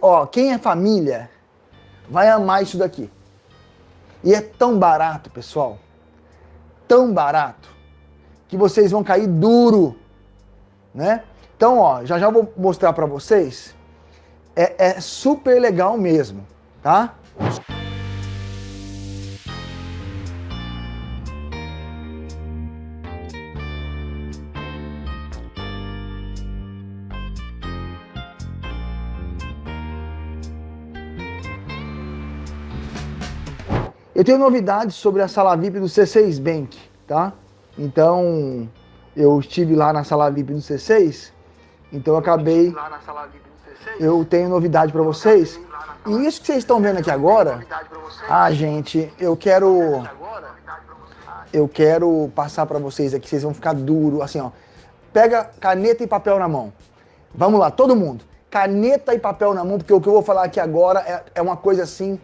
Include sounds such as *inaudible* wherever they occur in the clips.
Ó, quem é família vai amar isso daqui. E é tão barato, pessoal, tão barato, que vocês vão cair duro, né? Então, ó, já já vou mostrar para vocês. É, é super legal mesmo, tá? Eu tenho novidades sobre a sala VIP do C6 Bank, tá? Então, eu estive lá na sala VIP do C6, então eu acabei... Eu tenho novidade para vocês. E isso que vocês estão vendo aqui agora, ah, gente, eu quero... Eu quero passar para vocês aqui, vocês vão ficar duro, assim, ó. Pega caneta e papel na mão. Vamos lá, todo mundo. Caneta e papel na mão, porque o que eu vou falar aqui agora é, é uma coisa assim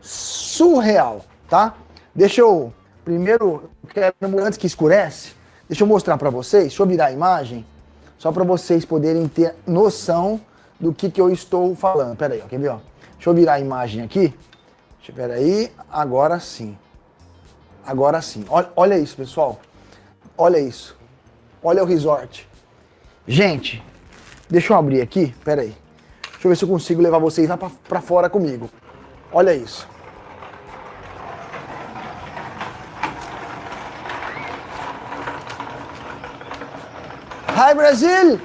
surreal tá? Deixa eu, primeiro, quero, antes que escurece, deixa eu mostrar para vocês, deixa eu virar a imagem, só para vocês poderem ter noção do que, que eu estou falando. Pera aí, ó, quer ver? Ó? Deixa eu virar a imagem aqui. Espera aí, agora sim. Agora sim. Olha, olha isso, pessoal. Olha isso. Olha o resort. Gente, deixa eu abrir aqui, pera aí. Deixa eu ver se eu consigo levar vocês lá para fora comigo. Olha isso. Hi, Brasil!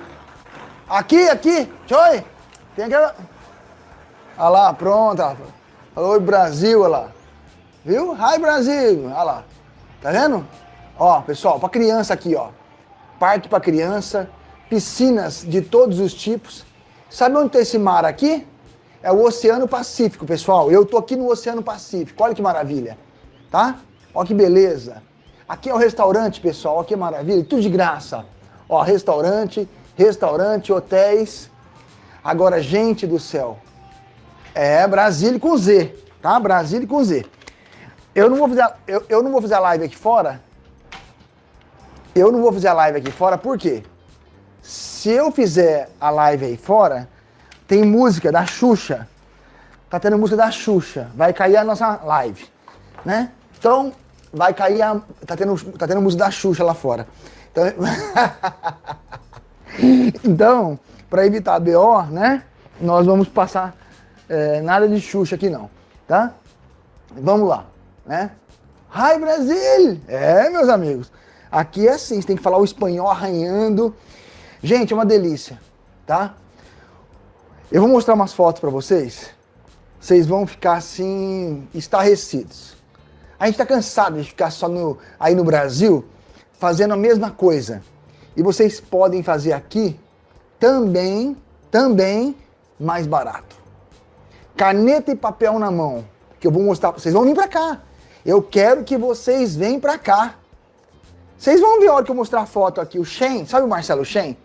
Aqui, aqui, Choi! Tem aquela... Olha lá, pronto. Oi, Brasil, olha lá. Viu? Hi, Brasil! Olha lá. Tá vendo? Ó, pessoal, pra criança aqui, ó. Parque pra criança, piscinas de todos os tipos. Sabe onde tem esse mar aqui? É o Oceano Pacífico, pessoal. Eu tô aqui no Oceano Pacífico. Olha que maravilha. Tá? Olha que beleza. Aqui é o restaurante, pessoal. Olha que maravilha. Tudo de graça. Ó, restaurante, restaurante, hotéis. Agora, gente do céu, é Brasília com Z, tá? Brasília com Z. Eu não vou fazer, eu, eu não vou fazer a live aqui fora. Eu não vou fazer a live aqui fora, por quê? Se eu fizer a live aí fora, tem música da Xuxa. Tá tendo música da Xuxa. Vai cair a nossa live, né? Então, vai cair a... Tá tendo, tá tendo música da Xuxa lá fora. Então, *laughs* então para evitar BO, né? Nós vamos passar é, nada de Xuxa aqui não, tá? Vamos lá, né? Hi Brasil! É, meus amigos. Aqui é assim, você tem que falar o espanhol arranhando. Gente, é uma delícia, tá? Eu vou mostrar umas fotos para vocês. Vocês vão ficar assim, estarrecidos. A gente tá cansado de ficar só no, aí no Brasil, fazendo a mesma coisa. E vocês podem fazer aqui também, também mais barato. Caneta e papel na mão, que eu vou mostrar, vocês vão vir para cá. Eu quero que vocês venham para cá. Vocês vão ver a hora que eu mostrar a foto aqui, o Shen, sabe o Marcelo Shen?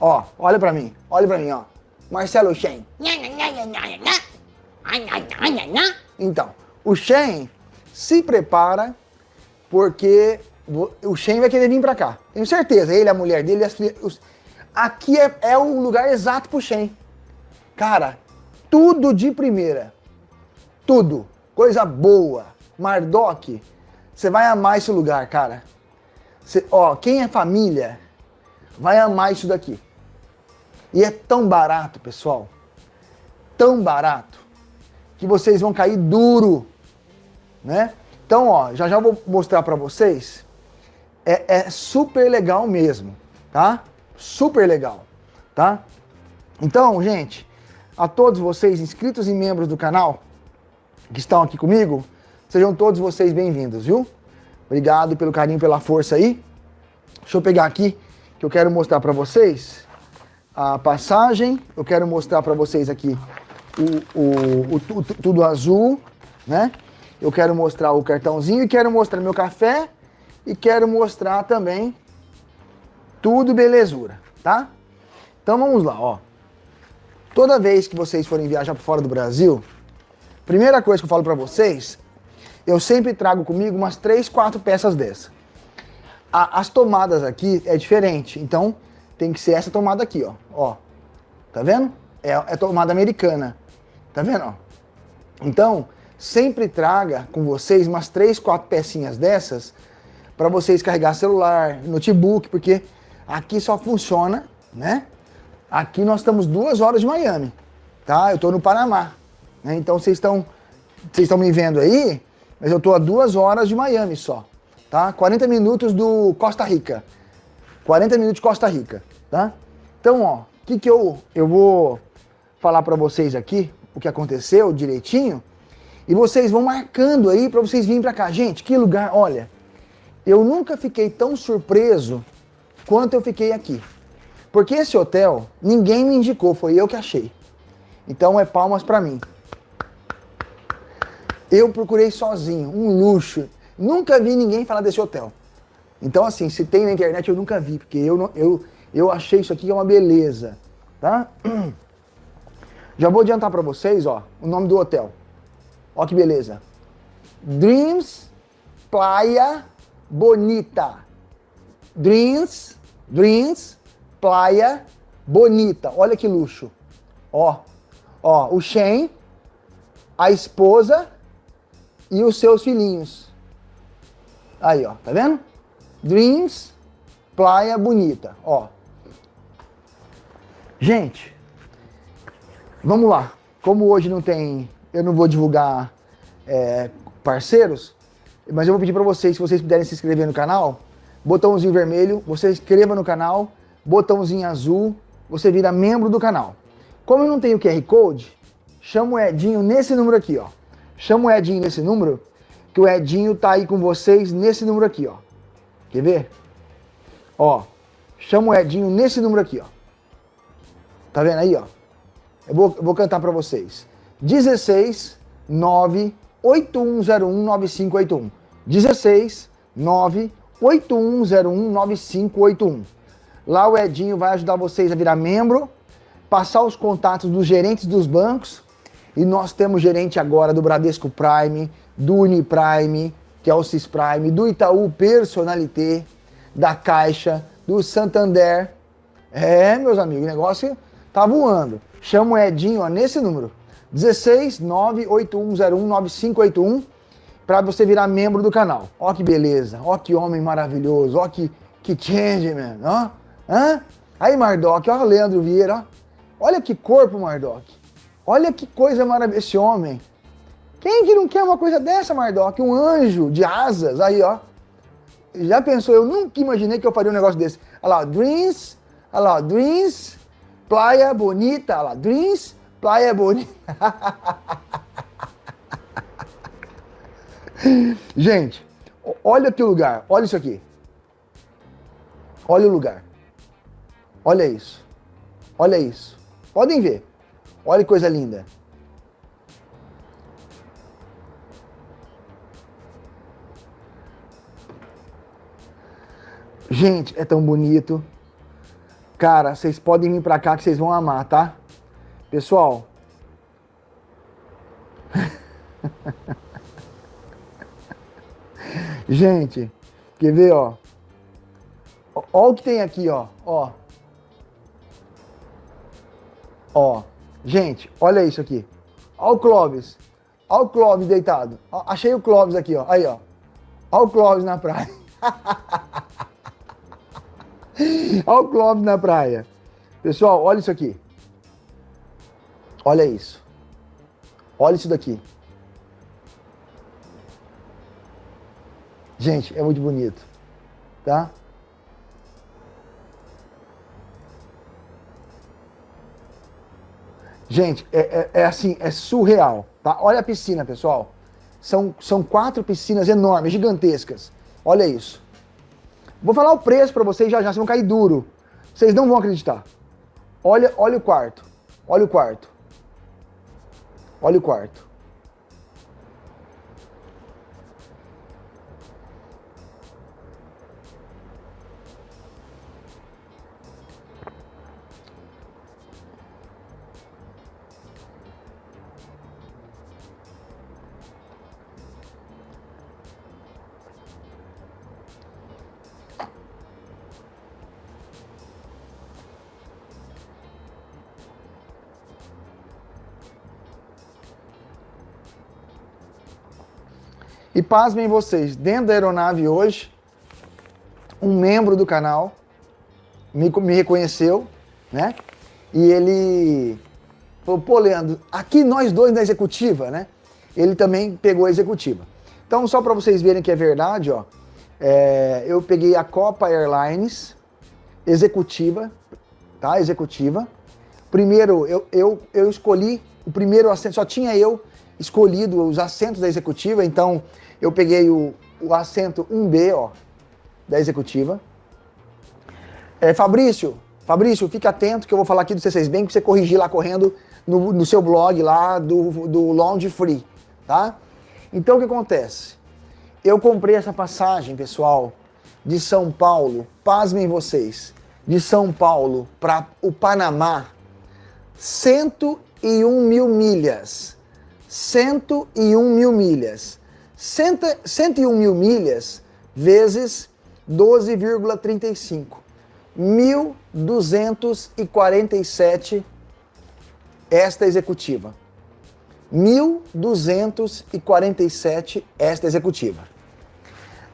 Ó, olha para mim, olha para mim, ó. Marcelo Shen. Então, o Shen se prepara porque o Shen vai querer vir pra cá. Tenho certeza, ele, a mulher dele, as filhas... Aqui é, é o lugar exato pro Shen. Cara, tudo de primeira. Tudo. Coisa boa. Mardoc, você vai amar esse lugar, cara. Cê, ó, quem é família vai amar isso daqui. E é tão barato, pessoal. Tão barato. Que vocês vão cair duro. Né? Então, ó, já já vou mostrar pra vocês é, é super legal mesmo, tá? Super legal, tá? Então, gente, a todos vocês inscritos e membros do canal que estão aqui comigo, sejam todos vocês bem-vindos, viu? Obrigado pelo carinho, pela força aí. Deixa eu pegar aqui, que eu quero mostrar para vocês a passagem. Eu quero mostrar para vocês aqui o, o, o, tudo azul, né? Eu quero mostrar o cartãozinho e quero mostrar meu café e quero mostrar também tudo belezura, tá? Então vamos lá, ó. Toda vez que vocês forem viajar para fora do Brasil, primeira coisa que eu falo para vocês, eu sempre trago comigo umas três, quatro peças dessa. A, as tomadas aqui é diferente, então tem que ser essa tomada aqui, ó. ó tá vendo? É, é tomada americana. Tá vendo? ó? Então, sempre traga com vocês umas três, quatro pecinhas dessas para vocês carregar celular, notebook, porque aqui só funciona, né? Aqui nós estamos duas horas de Miami, tá? Eu estou no Panamá, né? Então vocês estão vocês estão me vendo aí, mas eu estou a duas horas de Miami só, tá? 40 minutos do Costa Rica, 40 minutos de Costa Rica, tá? Então, ó, o que que eu eu vou falar para vocês aqui, o que aconteceu direitinho, e vocês vão marcando aí para vocês virem para cá. Gente, que lugar, olha, eu nunca fiquei tão surpreso quanto eu fiquei aqui. Porque esse hotel, ninguém me indicou, foi eu que achei. Então é palmas para mim. Eu procurei sozinho, um luxo. Nunca vi ninguém falar desse hotel. Então assim, se tem na internet eu nunca vi, porque eu, eu, eu achei isso aqui é uma beleza, tá? *clears throat* Já vou adiantar para vocês, ó, o nome do hotel. Ó que beleza. Dreams Playa Bonita. Dreams, Dreams Playa Bonita. Olha que luxo. Ó, ó, o Shen, a esposa e os seus filhinhos. Aí, ó, tá vendo? Dreams Playa Bonita, ó. Gente, vamos lá. Como hoje não tem eu não vou divulgar é, parceiros, mas eu vou pedir para vocês, se vocês puderem se inscrever no canal, botãozinho vermelho, você inscreva no canal, botãozinho azul, você vira membro do canal. Como eu não tenho QR Code, chama o Edinho nesse número aqui, ó. Chama o Edinho nesse número, que o Edinho tá aí com vocês nesse número aqui, ó. Quer ver? Ó, chama o Edinho nesse número aqui, ó. Tá vendo aí, ó? Eu vou, eu vou cantar para vocês. 16 9 8101 9581. 16 9 8101 9581. Lá o Edinho vai ajudar vocês a virar membro, passar os contatos dos gerentes dos bancos. E nós temos gerente agora do Bradesco Prime, do Uniprime, que é o Cisprime, do Itaú Personalité, da Caixa, do Santander. É, meus amigos, o negócio tá voando. Chama o Edinho ó, nesse número. 16 98101 9581 para você virar membro do canal. Ó que beleza, ó que homem maravilhoso, ó que, que change, man. Ó, hã? Aí, Mardoc, ó Leandro Vieira, ó. Olha que corpo, Mardoc. Olha que coisa maravilhosa esse homem. Quem que não quer uma coisa dessa, Mardoc? Um anjo de asas, aí, ó. Já pensou? Eu nunca imaginei que eu faria um negócio desse. Olha lá, Dreams, olha lá, Dreams, Playa Bonita, olha lá, Dreams, Praia bonita. Gente, olha que lugar. Olha isso aqui. Olha o lugar. Olha isso. Olha isso. Podem ver. Olha que coisa linda. Gente, é tão bonito. Cara, vocês podem vir pra cá que vocês vão amar, tá? Pessoal, *laughs* gente, quer ver, ó? Ó o que tem aqui, ó, ó. Ó, gente, olha isso aqui. Ó o Clóvis. Ó o Clóvis deitado. Ó, achei o Clóvis aqui, ó. Aí, ó. Ó o Clóvis na praia. *laughs* ó o Clóvis na praia. Pessoal, olha isso aqui. Olha isso. Olha isso daqui. Gente, é muito bonito, tá? Gente, é, é, é, assim, é surreal, tá? Olha a piscina, pessoal. São, são quatro piscinas enormes, gigantescas. Olha isso. Vou falar o preço para vocês já já, vocês vão cair duro. Vocês não vão acreditar. Olha, olha o quarto. Olha o quarto. Olha o quarto. E pasmem vocês, dentro da aeronave hoje, um membro do canal me, me reconheceu, né? E ele falou, pô, Leandro, aqui nós dois na executiva, né? Ele também pegou a executiva. Então, só para vocês verem que é verdade, ó, é, eu peguei a Copa Airlines executiva, tá? Executiva. Primeiro, eu, eu, eu escolhi o primeiro assento, só tinha eu escolhido os assentos da executiva, então eu peguei o, o assento 1B, ó, da executiva. É, Fabrício, Fabrício, fica atento que eu vou falar aqui do C6 Bank para você corrigir lá correndo no, no seu blog lá do, do Lounge Free, tá? Então o que acontece? Eu comprei essa passagem, pessoal, de São Paulo, pasmem vocês, de São Paulo para o Panamá, 101 mil milhas. 101 mil milhas. 101 mil milhas vezes 12,35. 1.247 esta executiva. 1.247 esta executiva.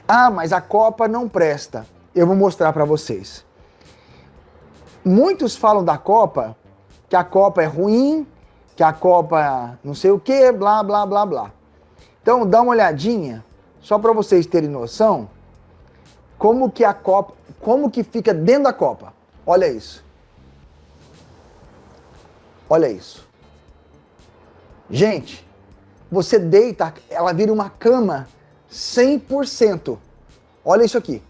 Ah, mas a Copa não presta. Eu vou mostrar para vocês. Muitos falam da Copa, que a Copa é ruim, que a Copa não sei o que, blá, blá, blá, blá. Então dá uma olhadinha, só para vocês terem noção, como que a Copa, como que fica dentro da Copa. Olha isso. Olha isso. Gente, você deita, ela vira uma cama 100%. Olha isso aqui.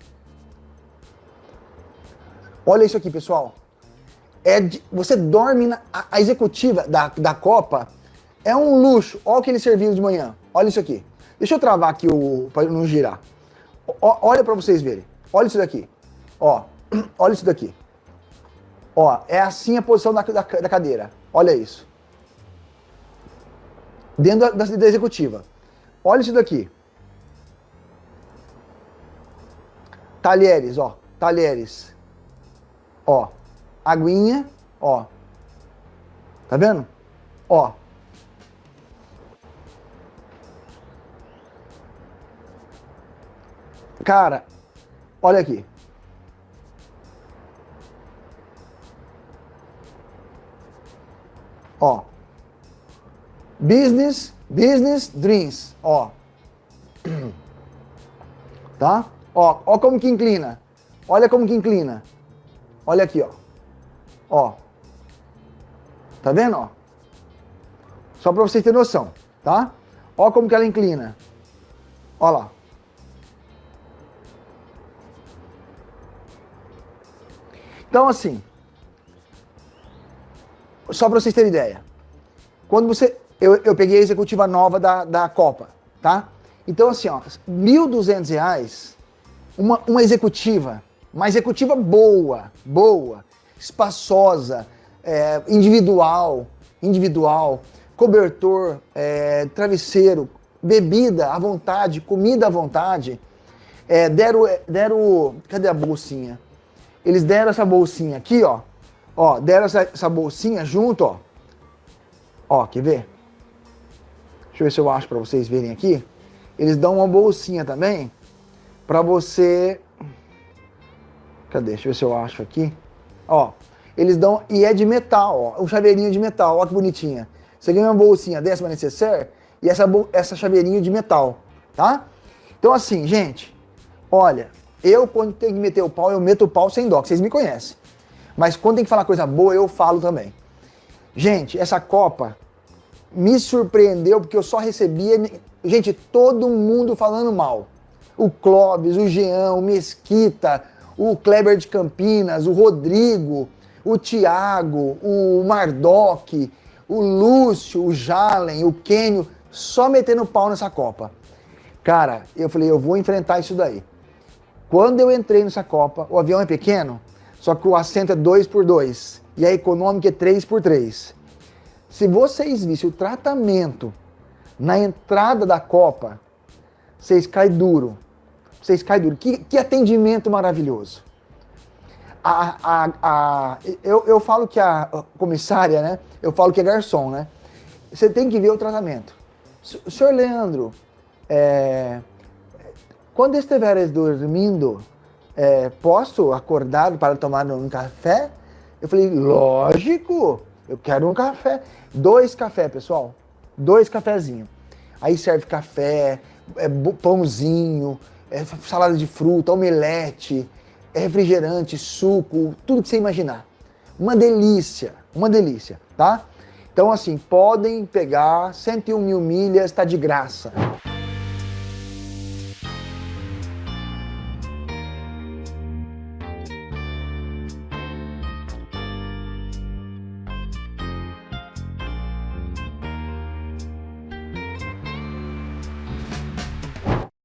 Olha isso aqui, pessoal. É de, você dorme na a, executiva da, da Copa. É um luxo. Olha o que ele serviu de manhã. Olha isso aqui. Deixa eu travar aqui o para não girar. O, olha para vocês verem. Olha isso daqui. Ó, *clears throat* olha isso daqui. Ó, é assim a posição da, da, da cadeira. Olha isso. Dentro da, da executiva. Olha isso daqui. Talheres, ó. Talheres. Ó. Aguinha, ó. Tá vendo? Ó. Cara, olha aqui. Ó. Business, business dreams, ó. Tá? Ó, ó como que inclina. Olha como que inclina. Olha aqui, ó. Ó. Tá vendo, ó? Só para vocês terem noção, tá? Ó como que ela inclina. Ó lá. Então, assim, só para vocês terem ideia. Quando você... Eu, eu peguei a executiva nova da, da Copa, tá? Então, assim, ó, R$ 1.200 uma, uma executiva, uma executiva boa, boa, espaçosa, é, individual, individual, cobertor, é, travesseiro, bebida à vontade, comida à vontade. É, deram, deram, cadê a bolsinha? Eles deram essa bolsinha aqui, ó. Ó, deram essa, essa bolsinha junto, ó. Ó, quer ver? Deixa eu ver se eu acho para vocês verem aqui. Eles dão uma bolsinha também para você... Cadê? Deixa eu ver se eu acho aqui. Ó, eles dão... E é de metal, ó. Um chaveirinho de metal, ó que bonitinha. Você ganha uma bolsinha dessa necessaire e essa, essa chaveirinho de metal, tá? Então assim, gente, olha, eu quando tenho que meter o pau, eu meto o pau sem dó, vocês me conhecem. Mas quando tem que falar coisa boa, eu falo também. Gente, essa Copa me surpreendeu porque eu só recebia, gente, todo mundo falando mal o Clóvis, o Jean, o Mesquita, o Kleber de Campinas, o Rodrigo, o Thiago, o Mardoc, o Lúcio, o Jalen, o Kenio, só metendo pau nessa Copa. Cara, eu falei, eu vou enfrentar isso daí. Quando eu entrei nessa Copa, o avião é pequeno, só que o assento é 2 por 2 e a econômica é 3 por 3 Se vocês vissem o tratamento na entrada da Copa, vocês caem duro vocês caem duro. Que, que atendimento maravilhoso. A, a, a, eu, eu falo que a comissária, né? Eu falo que é garçom, né? Você tem que ver o tratamento. Senhor Leandro, é, quando estiveres dormindo, é, posso acordar para tomar um café? Eu falei, lógico, eu quero um café. Dois café, pessoal. Dois cafezinhos. Aí serve café, é, pãozinho, é, salada de fruta, omelete, é refrigerante, suco, tudo que você imaginar. Uma delícia, uma delícia, tá? Então assim, podem pegar 101 mil milhas, tá de graça.